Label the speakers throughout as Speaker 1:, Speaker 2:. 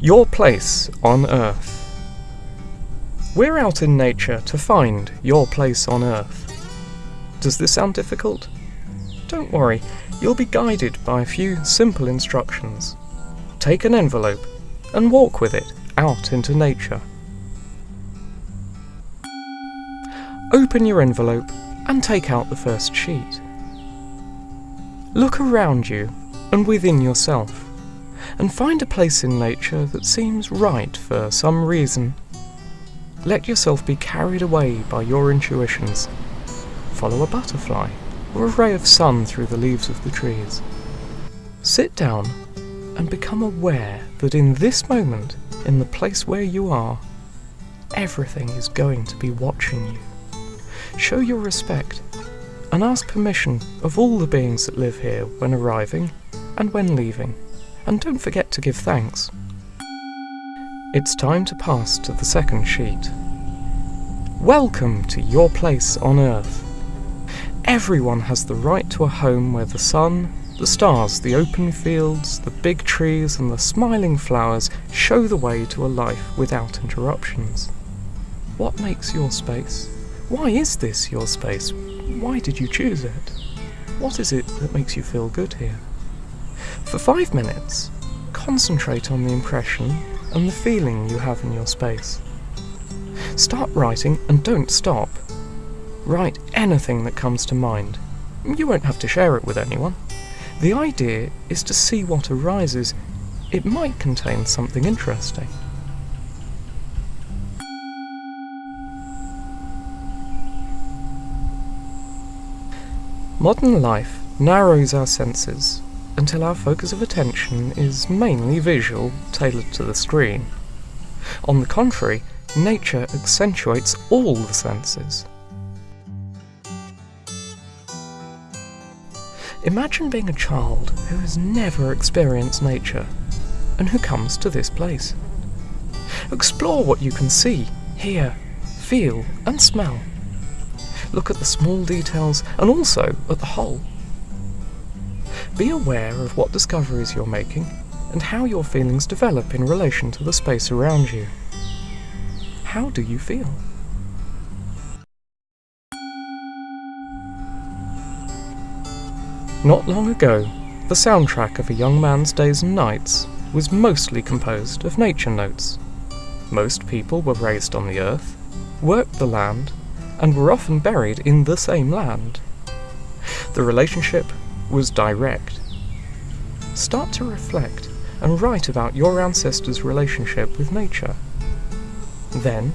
Speaker 1: Your place on Earth. We're out in nature to find your place on Earth. Does this sound difficult? Don't worry, you'll be guided by a few simple instructions. Take an envelope and walk with it out into nature. Open your envelope and take out the first sheet. Look around you and within yourself and find a place in nature that seems right for some reason. Let yourself be carried away by your intuitions. Follow a butterfly or a ray of sun through the leaves of the trees. Sit down and become aware that in this moment, in the place where you are, everything is going to be watching you. Show your respect and ask permission of all the beings that live here when arriving and when leaving and don't forget to give thanks. It's time to pass to the second sheet. Welcome to your place on Earth. Everyone has the right to a home where the sun, the stars, the open fields, the big trees and the smiling flowers show the way to a life without interruptions. What makes your space? Why is this your space? Why did you choose it? What is it that makes you feel good here? For five minutes, concentrate on the impression and the feeling you have in your space. Start writing and don't stop. Write anything that comes to mind. You won't have to share it with anyone. The idea is to see what arises. It might contain something interesting. Modern life narrows our senses until our focus of attention is mainly visual, tailored to the screen. On the contrary, nature accentuates all the senses. Imagine being a child who has never experienced nature and who comes to this place. Explore what you can see, hear, feel and smell. Look at the small details and also at the whole. Be aware of what discoveries you're making and how your feelings develop in relation to the space around you. How do you feel? Not long ago, the soundtrack of a young man's days and nights was mostly composed of nature notes. Most people were raised on the earth, worked the land, and were often buried in the same land. The relationship was direct. Start to reflect and write about your ancestors' relationship with nature. Then,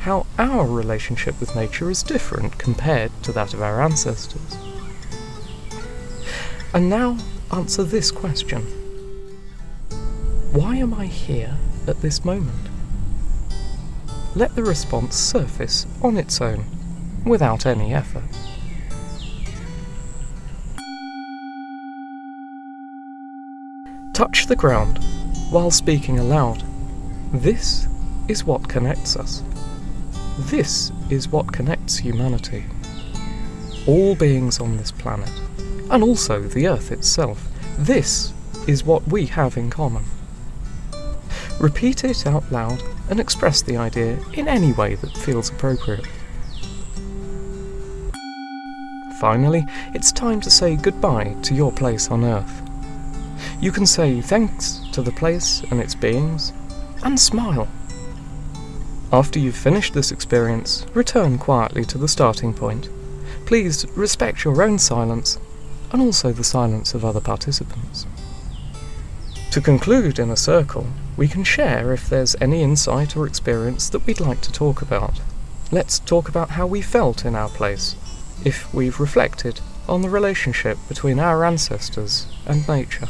Speaker 1: how our relationship with nature is different compared to that of our ancestors. And now answer this question. Why am I here at this moment? Let the response surface on its own, without any effort. Touch the ground while speaking aloud. This is what connects us. This is what connects humanity. All beings on this planet, and also the Earth itself, this is what we have in common. Repeat it out loud and express the idea in any way that feels appropriate. Finally, it's time to say goodbye to your place on Earth. You can say thanks to the place and its beings, and smile. After you've finished this experience, return quietly to the starting point. Please respect your own silence, and also the silence of other participants. To conclude in a circle, we can share if there's any insight or experience that we'd like to talk about. Let's talk about how we felt in our place, if we've reflected on the relationship between our ancestors and nature.